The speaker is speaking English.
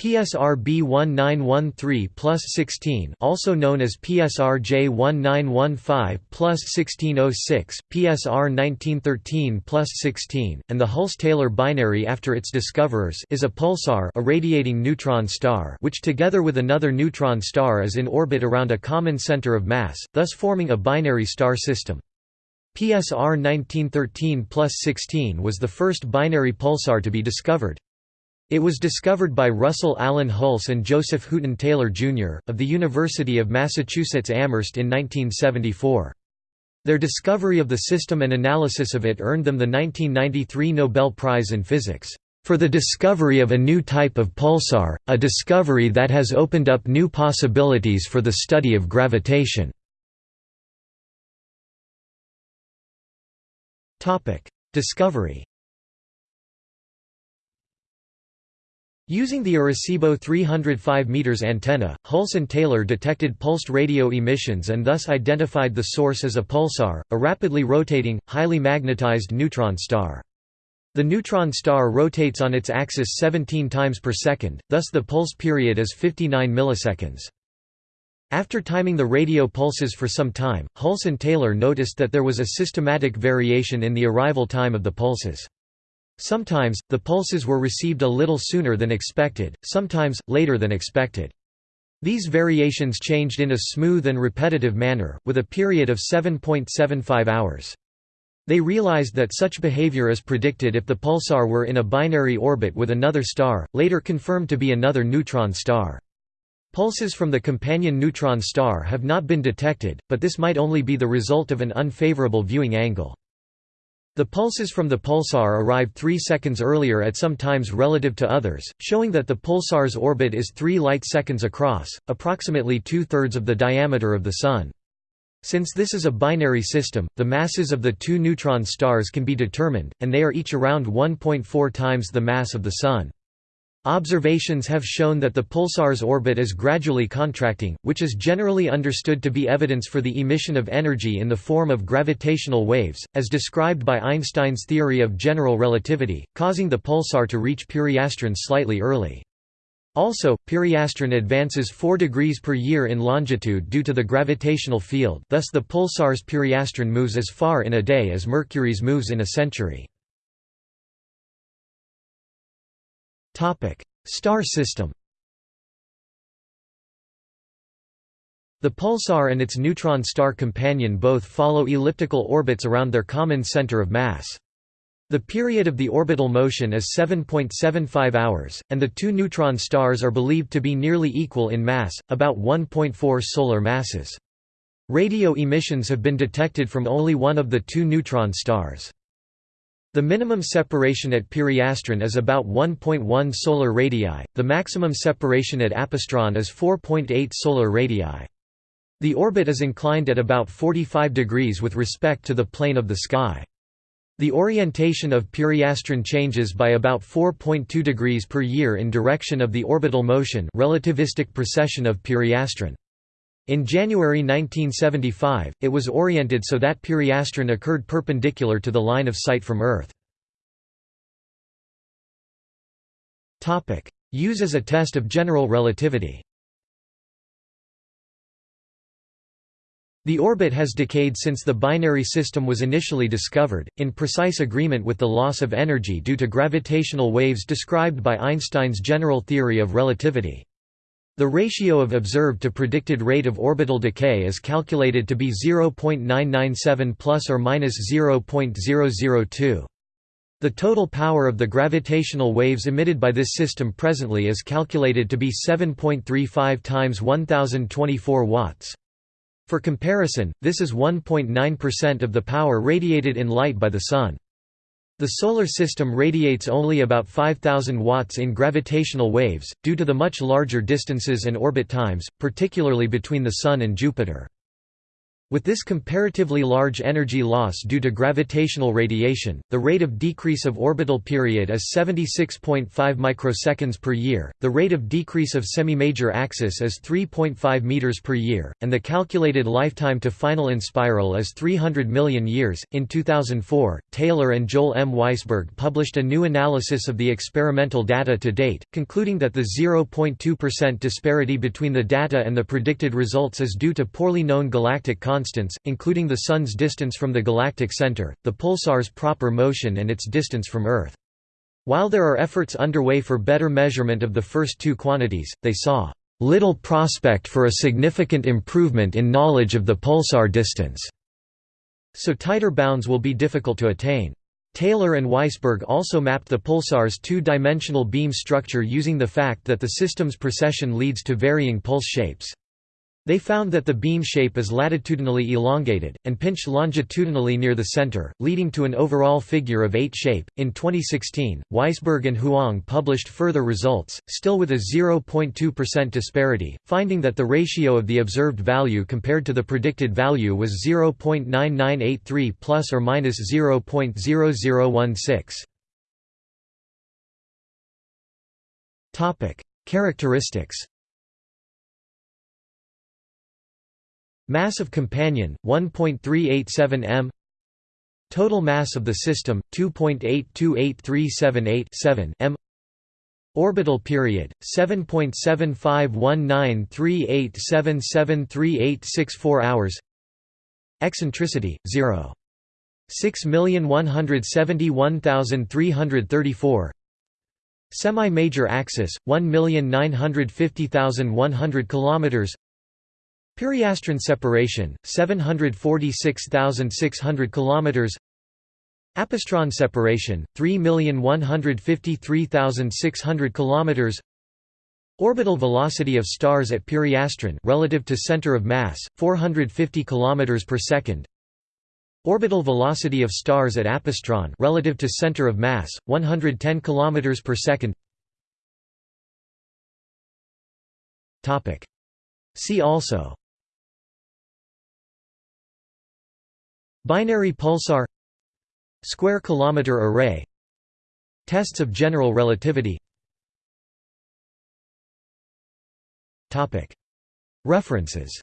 PSR B1913 plus 16 also known as PSR J1915 plus 1606, PSR 1913 plus 16, and the Hulse-Taylor binary after its discoverers is a pulsar a radiating neutron star which together with another neutron star is in orbit around a common center of mass, thus forming a binary star system. PSR 1913 plus 16 was the first binary pulsar to be discovered. It was discovered by Russell Allen Hulse and Joseph Hooton Taylor, Jr., of the University of Massachusetts Amherst in 1974. Their discovery of the system and analysis of it earned them the 1993 Nobel Prize in Physics, "...for the discovery of a new type of pulsar, a discovery that has opened up new possibilities for the study of gravitation." Discovery Using the Arecibo 305 m antenna, Hulse and Taylor detected pulsed radio emissions and thus identified the source as a pulsar, a rapidly rotating, highly magnetized neutron star. The neutron star rotates on its axis 17 times per second, thus the pulse period is 59 milliseconds. After timing the radio pulses for some time, Hulse and Taylor noticed that there was a systematic variation in the arrival time of the pulses. Sometimes, the pulses were received a little sooner than expected, sometimes, later than expected. These variations changed in a smooth and repetitive manner, with a period of 7.75 hours. They realized that such behavior is predicted if the pulsar were in a binary orbit with another star, later confirmed to be another neutron star. Pulses from the companion neutron star have not been detected, but this might only be the result of an unfavorable viewing angle. The pulses from the pulsar arrive three seconds earlier at some times relative to others, showing that the pulsar's orbit is three light-seconds across, approximately two-thirds of the diameter of the Sun. Since this is a binary system, the masses of the two neutron stars can be determined, and they are each around 1.4 times the mass of the Sun. Observations have shown that the pulsar's orbit is gradually contracting, which is generally understood to be evidence for the emission of energy in the form of gravitational waves, as described by Einstein's theory of general relativity, causing the pulsar to reach periastron slightly early. Also, periastron advances 4 degrees per year in longitude due to the gravitational field thus the pulsar's periastron moves as far in a day as Mercury's moves in a century. Topic: Star system. The pulsar and its neutron star companion both follow elliptical orbits around their common center of mass. The period of the orbital motion is 7.75 hours, and the two neutron stars are believed to be nearly equal in mass, about 1.4 solar masses. Radio emissions have been detected from only one of the two neutron stars. The minimum separation at periastron is about 1.1 solar radii, the maximum separation at apastron is 4.8 solar radii. The orbit is inclined at about 45 degrees with respect to the plane of the sky. The orientation of periastron changes by about 4.2 degrees per year in direction of the orbital motion relativistic precession of periastron. In January 1975, it was oriented so that periastron occurred perpendicular to the line of sight from Earth. Use as a test of general relativity The orbit has decayed since the binary system was initially discovered, in precise agreement with the loss of energy due to gravitational waves described by Einstein's general theory of relativity. The ratio of observed to predicted rate of orbital decay is calculated to be 0.997 plus or minus 0.002. The total power of the gravitational waves emitted by this system presently is calculated to be 7.35 times 1024 watts. For comparison, this is 1.9% of the power radiated in light by the Sun. The Solar System radiates only about 5,000 watts in gravitational waves, due to the much larger distances and orbit times, particularly between the Sun and Jupiter. With this comparatively large energy loss due to gravitational radiation, the rate of decrease of orbital period is 76.5 microseconds per year, the rate of decrease of semi-major axis is 3.5 meters per year, and the calculated lifetime to final inspiral is 300 million years. In 2004, Taylor and Joel M. Weisberg published a new analysis of the experimental data to date, concluding that the 0.2% disparity between the data and the predicted results is due to poorly known galactic constants, including the Sun's distance from the galactic center, the pulsar's proper motion and its distance from Earth. While there are efforts underway for better measurement of the first two quantities, they saw little prospect for a significant improvement in knowledge of the pulsar distance, so tighter bounds will be difficult to attain. Taylor and Weisberg also mapped the pulsar's two-dimensional beam structure using the fact that the system's precession leads to varying pulse shapes. They found that the beam shape is latitudinally elongated, and pinched longitudinally near the center, leading to an overall figure of 8 shape. In 2016, Weisberg and Huang published further results, still with a 0.2% disparity, finding that the ratio of the observed value compared to the predicted value was 0.9983 plus or minus 0.0016. Topic: Characteristics Mass of companion 1.387 m. Total mass of the system 2.828378 m. Orbital period 7.751938773864 hours. Eccentricity 0 6171334 Semi-major axis 1950100 kilometers Periastron separation 746,600 kilometers. Apastron separation 3,153,600 kilometers. Orbital velocity of stars at periastron relative to center of mass 450 kilometers per second. Orbital velocity of stars at apastron relative to center of mass 110 kilometers per second. Topic. See also Binary pulsar Square kilometer array Tests of general relativity. References